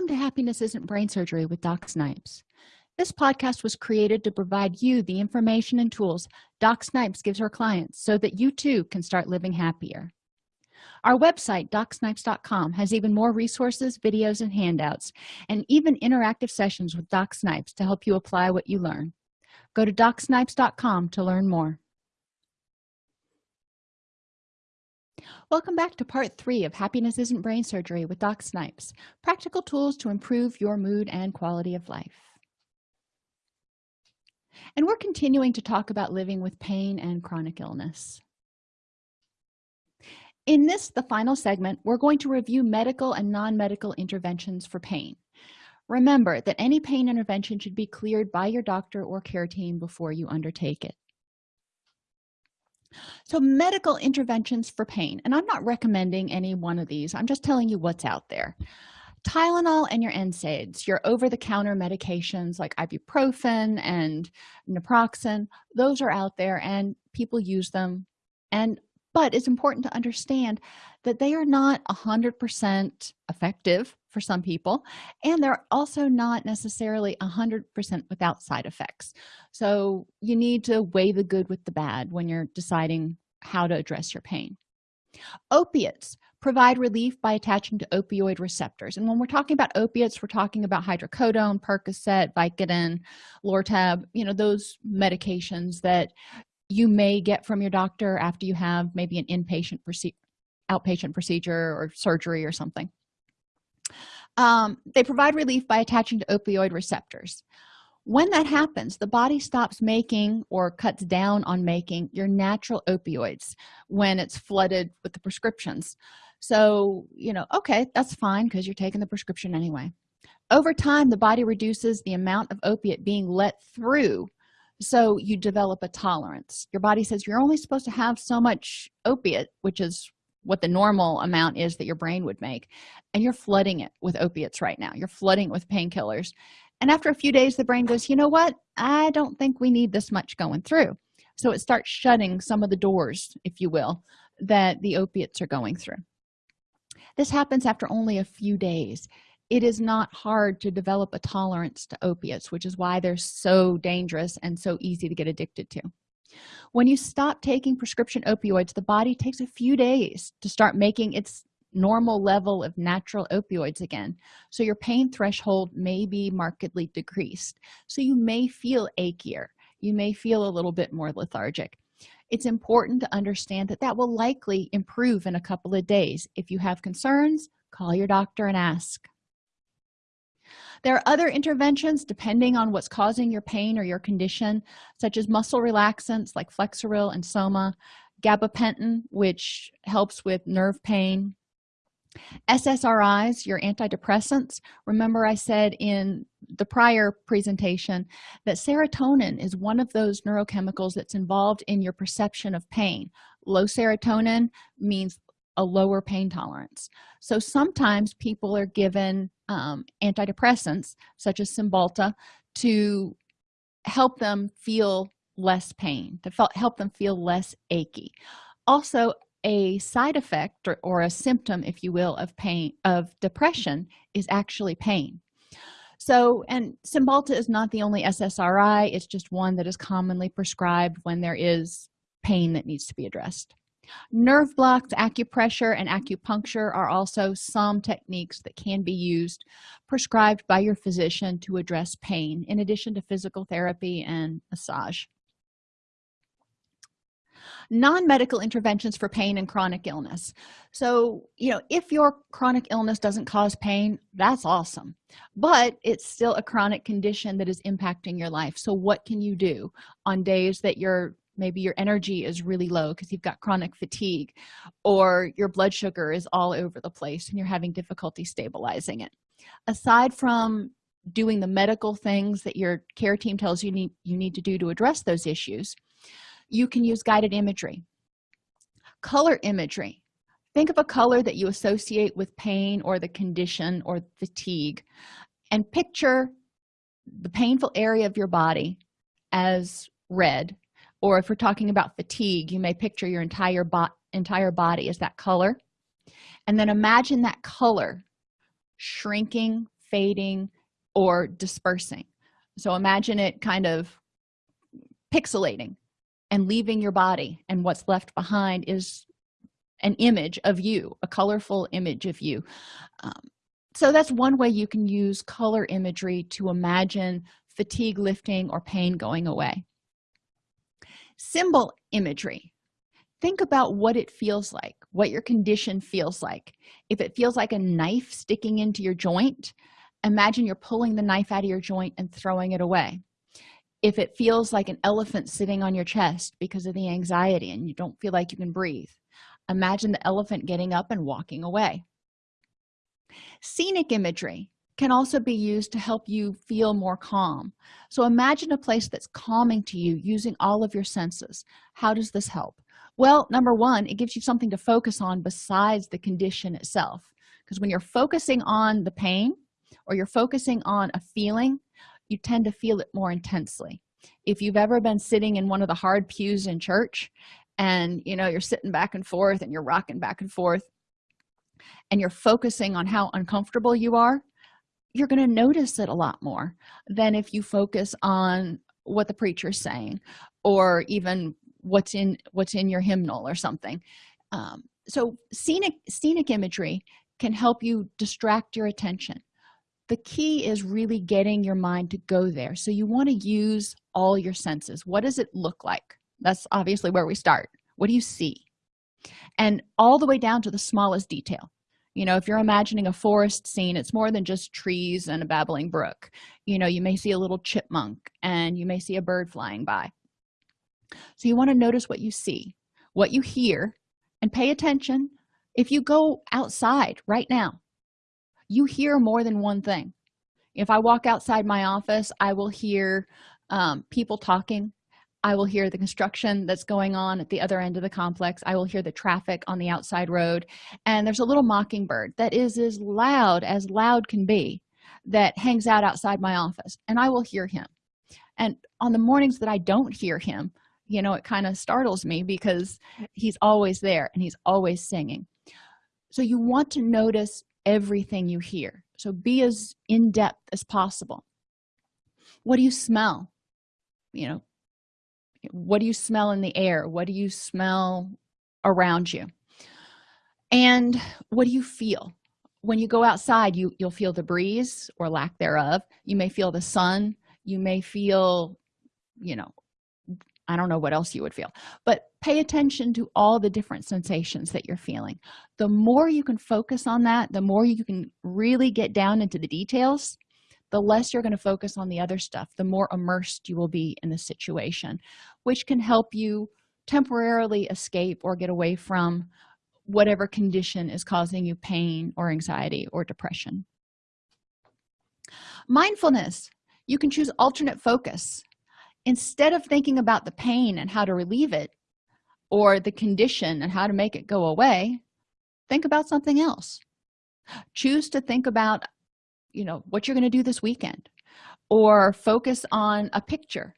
welcome to happiness isn't brain surgery with doc snipes. This podcast was created to provide you the information and tools doc snipes gives her clients so that you too can start living happier. Our website docsnipes.com has even more resources videos and handouts and even interactive sessions with doc snipes to help you apply what you learn. Go to docsnipes.com to learn more welcome back to part three of happiness isn't brain surgery with doc snipes practical tools to improve your mood and quality of life. And we're continuing to talk about living with pain and chronic illness. In this the final segment we're going to review medical and non-medical interventions for pain. Remember that any pain intervention should be cleared by your doctor or care team before you undertake it so medical interventions for pain and i'm not recommending any one of these. I'm just telling you what's out there. Tylenol and your nsaids your over-the-counter medications like ibuprofen and naproxen those are out there and people use them. And but it's important to understand that they are not a hundred percent effective for some people and they're also not necessarily a hundred percent without side effects. So you need to weigh the good with the bad when you're deciding how to address your pain. Opiates provide relief by attaching to opioid receptors and when we're talking about opiates we're talking about hydrocodone percocet vicodin lortab you know those medications that you may get from your doctor after you have maybe an inpatient procedure outpatient procedure or surgery or something um, they provide relief by attaching to opioid receptors. When that happens the body stops making or cuts down on making your natural opioids when it's flooded with the prescriptions. So you know okay that's fine because you're taking the prescription anyway. Over time the body reduces the amount of opiate being let through so you develop a tolerance. Your body says you're only supposed to have so much opiate which is what the normal amount is that your brain would make and you're flooding it with opiates right now. You're flooding it with painkillers. And after a few days the brain goes you know what? I don't think we need this much going through. So it starts shutting some of the doors if you will that the opiates are going through. This happens after only a few days. It is not hard to develop a tolerance to opiates which is why they're so dangerous and so easy to get addicted to when you stop taking prescription opioids the body takes a few days to start making its normal level of natural opioids again. So your pain threshold may be markedly decreased. So you may feel achier you may feel a little bit more lethargic. It's important to understand that that will likely improve in a couple of days. If you have concerns call your doctor and ask there are other interventions depending on what's causing your pain or your condition such as muscle relaxants like flexeril and soma gabapentin which helps with nerve pain ssris your antidepressants. Remember i said in the prior presentation that serotonin is one of those neurochemicals that's involved in your perception of pain. Low serotonin means a lower pain tolerance. So sometimes people are given um, antidepressants such as cymbalta to help them feel less pain to help them feel less achy. Also a side effect or, or, a symptom if you will of pain of depression is actually pain. So and cymbalta is not the only ssri it's just one that is commonly prescribed when there is pain that needs to be addressed nerve blocks acupressure and acupuncture are also some techniques that can be used prescribed by your physician to address pain in addition to physical therapy and massage. Non-medical interventions for pain and chronic illness. So you know if your chronic illness doesn't cause pain that's awesome. But it's still a chronic condition that is impacting your life. So what can you do on days that your maybe your energy is really low because you've got chronic fatigue or your blood sugar is all over the place and you're having difficulty stabilizing it. Aside from doing the medical things that your care team tells you need you need to do to address those issues you can use guided imagery. Color imagery. Think of a color that you associate with pain or the condition or fatigue and picture the painful area of your body as red or if we're talking about fatigue you may picture your entire bot entire body as that color. And then imagine that color shrinking fading or dispersing. So imagine it kind of pixelating and leaving your body and what's left behind is an image of you a colorful image of you. Um, so that's one way you can use color imagery to imagine fatigue lifting or pain going away symbol imagery. Think about what it feels like what your condition feels like. If it feels like a knife sticking into your joint imagine you're pulling the knife out of your joint and throwing it away. If it feels like an elephant sitting on your chest because of the anxiety and you don't feel like you can breathe imagine the elephant getting up and walking away. Scenic imagery can also be used to help you feel more calm. So imagine a place that's calming to you using all of your senses. How does this help? Well number one it gives you something to focus on besides the condition itself. Because when you're focusing on the pain or you're focusing on a feeling you tend to feel it more intensely. If you've ever been sitting in one of the hard pews in church and you know you're sitting back and forth and you're rocking back and forth and you're focusing on how uncomfortable you are you're going to notice it a lot more than if you focus on what the preacher's saying or even what's in what's in your hymnal or something. Um, so scenic scenic imagery can help you distract your attention. The key is really getting your mind to go there. So you want to use all your senses. What does it look like? That's obviously where we start. What do you see? And all the way down to the smallest detail you know if you're imagining a forest scene it's more than just trees and a babbling brook. You know you may see a little chipmunk and you may see a bird flying by. So you want to notice what you see what you hear and pay attention. If you go outside right now you hear more than one thing. If i walk outside my office i will hear um, people talking i will hear the construction that's going on at the other end of the complex. I will hear the traffic on the outside road. And there's a little mockingbird that is as loud as loud can be that hangs out outside my office and i will hear him. And on the mornings that i don't hear him you know it kind of startles me because he's always there and he's always singing. So you want to notice everything you hear. So be as in-depth as possible. What do you smell? You know what do you smell in the air? What do you smell around you? And what do you feel? When you go outside you you'll feel the breeze or lack thereof. You may feel the sun. You may feel you know i don't know what else you would feel. But pay attention to all the different sensations that you're feeling. The more you can focus on that the more you can really get down into the details the less you're going to focus on the other stuff the more immersed you will be in the situation which can help you temporarily escape or get away from whatever condition is causing you pain or anxiety or depression. Mindfulness. You can choose alternate focus. Instead of thinking about the pain and how to relieve it or the condition and how to make it go away think about something else. Choose to think about you know what you're going to do this weekend or focus on a picture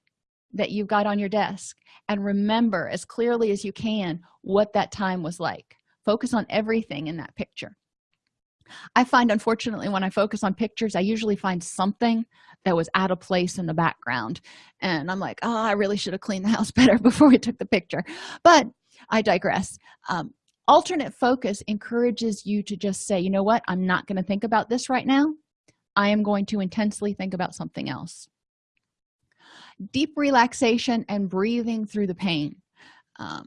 that you've got on your desk and remember as clearly as you can what that time was like. Focus on everything in that picture. I find unfortunately when i focus on pictures i usually find something that was out of place in the background and i'm like oh i really should have cleaned the house better before we took the picture. But i digress. Um, alternate focus encourages you to just say you know what? I'm not going to think about this right now i am going to intensely think about something else. Deep relaxation and breathing through the pain. Um,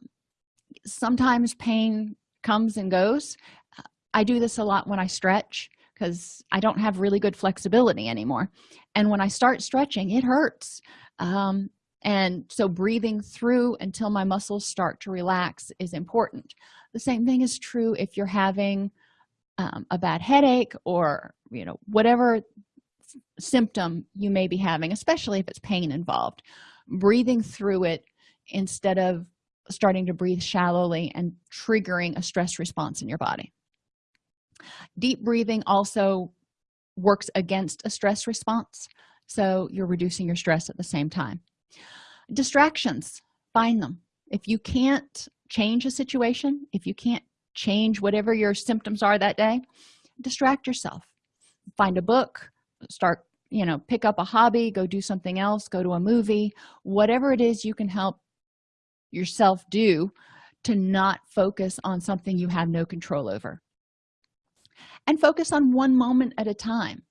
sometimes pain comes and goes. I do this a lot when i stretch because i don't have really good flexibility anymore. And when i start stretching it hurts. Um, and so breathing through until my muscles start to relax is important. The same thing is true if you're having um, a bad headache or you know whatever symptom you may be having especially if it's pain involved breathing through it instead of starting to breathe shallowly and triggering a stress response in your body. Deep breathing also works against a stress response so you're reducing your stress at the same time. Distractions find them. If you can't change a situation if you can't change whatever your symptoms are that day distract yourself find a book start you know pick up a hobby go do something else go to a movie whatever it is you can help yourself do to not focus on something you have no control over. And focus on one moment at a time.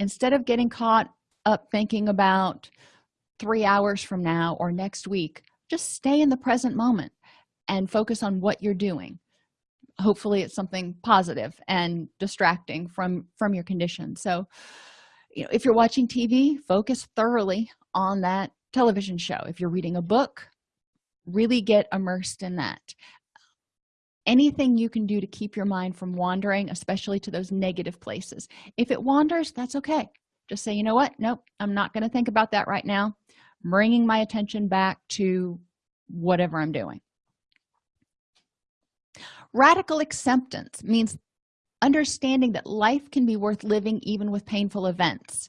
Instead of getting caught up thinking about three hours from now or next week just stay in the present moment and focus on what you're doing hopefully it's something positive and distracting from from your condition. So you know if you're watching tv focus thoroughly on that television show. If you're reading a book really get immersed in that. Anything you can do to keep your mind from wandering especially to those negative places. If it wanders that's okay. Just say you know what? Nope i'm not going to think about that right now. I'm bringing my attention back to whatever i'm doing radical acceptance means understanding that life can be worth living even with painful events.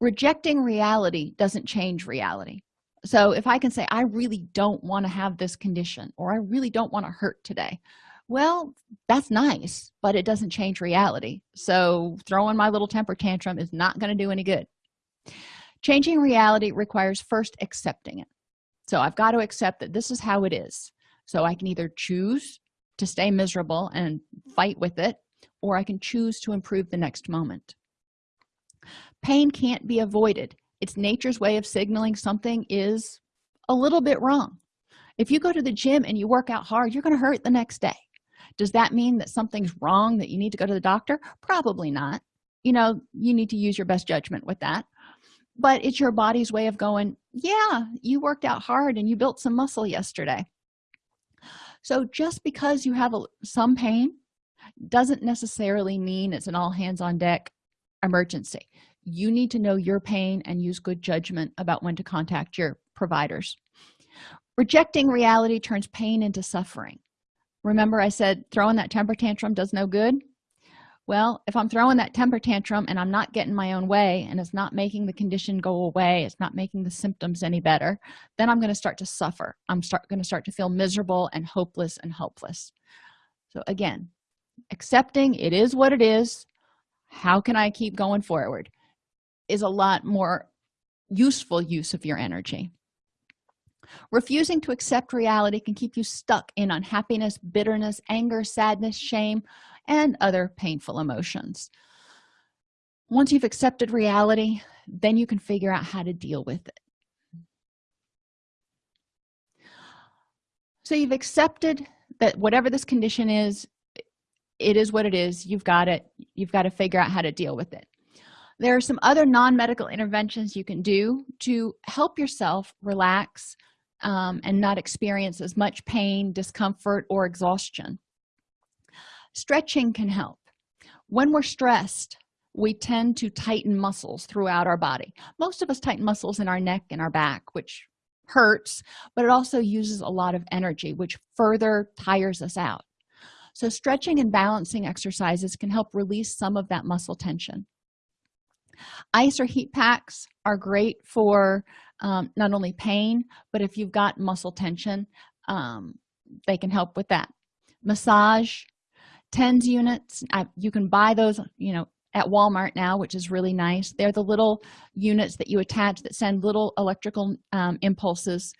Rejecting reality doesn't change reality. So if i can say i really don't want to have this condition or i really don't want to hurt today well that's nice but it doesn't change reality. So throwing my little temper tantrum is not going to do any good. Changing reality requires first accepting it. So i've got to accept that this is how it is. So i can either choose to stay miserable and fight with it or i can choose to improve the next moment. Pain can't be avoided. It's nature's way of signaling something is a little bit wrong. If you go to the gym and you work out hard you're going to hurt the next day. Does that mean that something's wrong that you need to go to the doctor? Probably not. You know you need to use your best judgment with that. But it's your body's way of going yeah you worked out hard and you built some muscle yesterday so just because you have a, some pain doesn't necessarily mean it's an all hands on deck emergency. You need to know your pain and use good judgment about when to contact your providers. Rejecting reality turns pain into suffering. Remember i said throwing that temper tantrum does no good well if i'm throwing that temper tantrum and i'm not getting my own way and it's not making the condition go away it's not making the symptoms any better then i'm going to start to suffer. I'm start going to start to feel miserable and hopeless and helpless. So again accepting it is what it is how can i keep going forward is a lot more useful use of your energy. Refusing to accept reality can keep you stuck in unhappiness bitterness anger sadness shame and other painful emotions. Once you've accepted reality then you can figure out how to deal with it. So you've accepted that whatever this condition is it is what it is. You've got it. You've got to figure out how to deal with it. There are some other non-medical interventions you can do to help yourself relax um, and not experience as much pain discomfort or exhaustion stretching can help. When we're stressed we tend to tighten muscles throughout our body. Most of us tighten muscles in our neck and our back which hurts but it also uses a lot of energy which further tires us out. So stretching and balancing exercises can help release some of that muscle tension. Ice or heat packs are great for um, not only pain but if you've got muscle tension um, they can help with that. Massage tens units. I, you can buy those you know at walmart now which is really nice. They're the little units that you attach that send little electrical um, impulses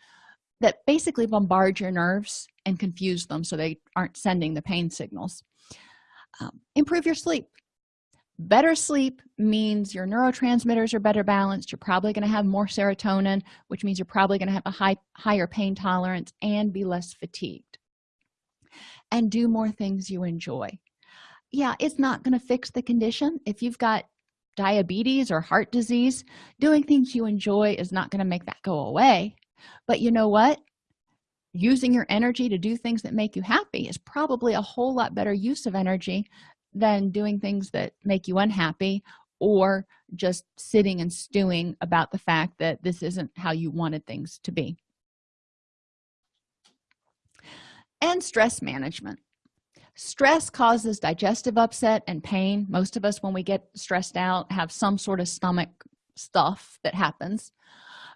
that basically bombard your nerves and confuse them so they aren't sending the pain signals. Um, improve your sleep. Better sleep means your neurotransmitters are better balanced. You're probably going to have more serotonin which means you're probably going to have a high higher pain tolerance and be less fatigued and do more things you enjoy. Yeah it's not going to fix the condition. If you've got diabetes or heart disease doing things you enjoy is not going to make that go away. But you know what? Using your energy to do things that make you happy is probably a whole lot better use of energy than doing things that make you unhappy or just sitting and stewing about the fact that this isn't how you wanted things to be and stress management. Stress causes digestive upset and pain. Most of us when we get stressed out have some sort of stomach stuff that happens.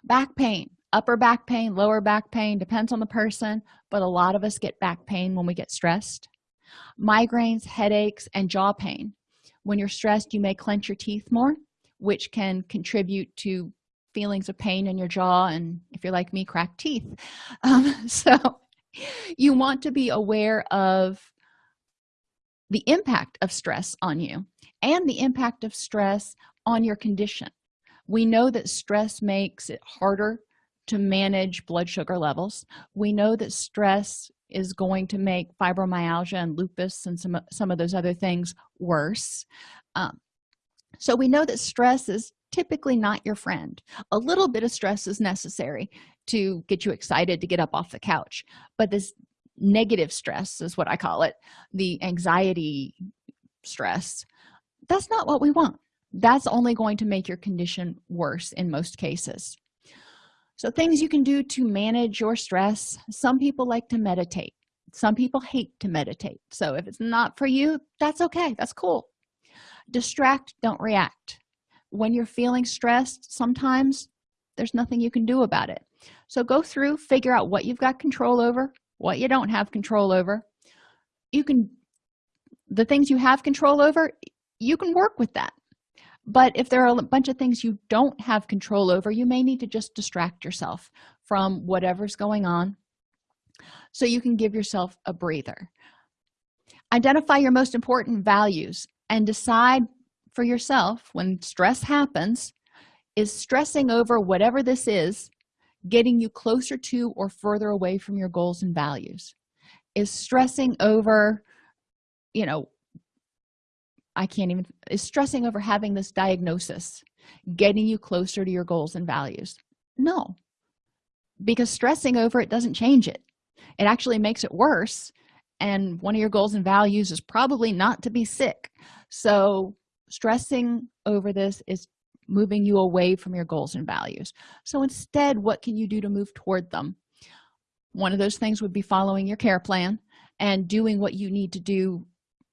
Back pain upper back pain lower back pain depends on the person but a lot of us get back pain when we get stressed. Migraines headaches and jaw pain. When you're stressed you may clench your teeth more which can contribute to feelings of pain in your jaw and if you're like me cracked teeth. Um, so you want to be aware of the impact of stress on you and the impact of stress on your condition. We know that stress makes it harder to manage blood sugar levels. We know that stress is going to make fibromyalgia and lupus and some some of those other things worse. Um, so we know that stress is typically not your friend. A little bit of stress is necessary to get you excited to get up off the couch but this negative stress is what i call it the anxiety stress that's not what we want. That's only going to make your condition worse in most cases. So things you can do to manage your stress some people like to meditate. Some people hate to meditate. So if it's not for you that's okay. That's cool. Distract don't react when you're feeling stressed sometimes there's nothing you can do about it. So go through figure out what you've got control over what you don't have control over. You can the things you have control over you can work with that. But if there are a bunch of things you don't have control over you may need to just distract yourself from whatever's going on so you can give yourself a breather. Identify your most important values and decide for yourself when stress happens is stressing over whatever this is getting you closer to or further away from your goals and values. Is stressing over you know i can't even is stressing over having this diagnosis getting you closer to your goals and values? No. Because stressing over it doesn't change it. It actually makes it worse and one of your goals and values is probably not to be sick. So stressing over this is moving you away from your goals and values. So instead what can you do to move toward them? One of those things would be following your care plan and doing what you need to do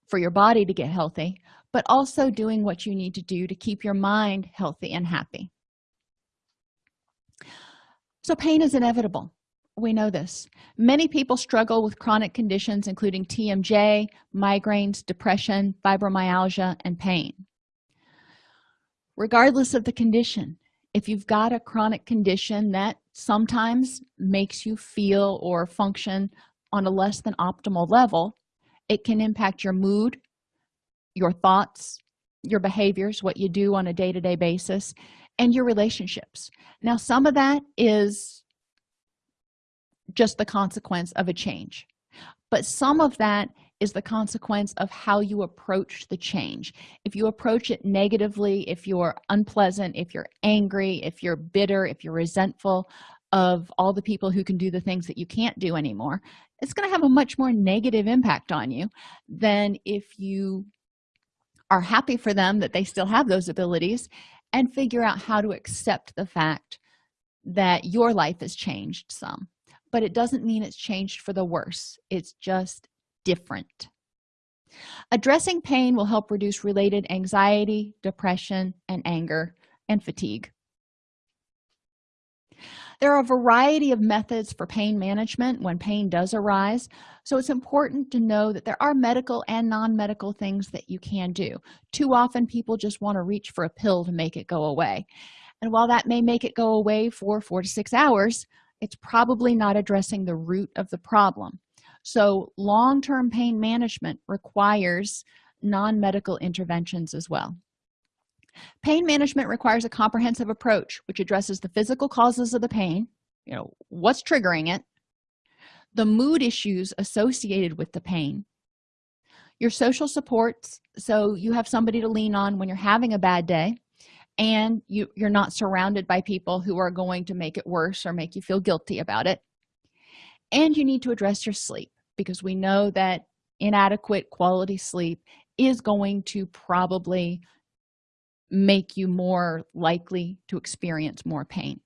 for your body to get healthy but also doing what you need to do to keep your mind healthy and happy. So pain is inevitable. We know this. Many people struggle with chronic conditions including tmj migraines depression fibromyalgia and pain regardless of the condition. If you've got a chronic condition that sometimes makes you feel or function on a less than optimal level it can impact your mood your thoughts your behaviors what you do on a day-to-day -day basis and your relationships. Now some of that is just the consequence of a change but some of that is the consequence of how you approach the change. If you approach it negatively if you're unpleasant if you're angry if you're bitter if you're resentful of all the people who can do the things that you can't do anymore it's going to have a much more negative impact on you than if you are happy for them that they still have those abilities and figure out how to accept the fact that your life has changed some. But it doesn't mean it's changed for the worse. It's just different. Addressing pain will help reduce related anxiety depression and anger and fatigue. There are a variety of methods for pain management when pain does arise so it's important to know that there are medical and non-medical things that you can do. Too often people just want to reach for a pill to make it go away and while that may make it go away for four to six hours it's probably not addressing the root of the problem so long-term pain management requires non-medical interventions as well. Pain management requires a comprehensive approach which addresses the physical causes of the pain you know what's triggering it the mood issues associated with the pain your social supports so you have somebody to lean on when you're having a bad day and you you're not surrounded by people who are going to make it worse or make you feel guilty about it and you need to address your sleep because we know that inadequate quality sleep is going to probably make you more likely to experience more pain.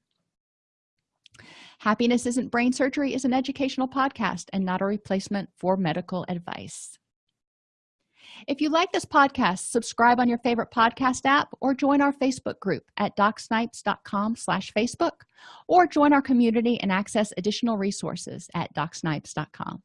Happiness isn't brain surgery is an educational podcast and not a replacement for medical advice. If you like this podcast subscribe on your favorite podcast app or join our facebook group at docsnipes.com slash facebook or join our community and access additional resources at docsnipes.com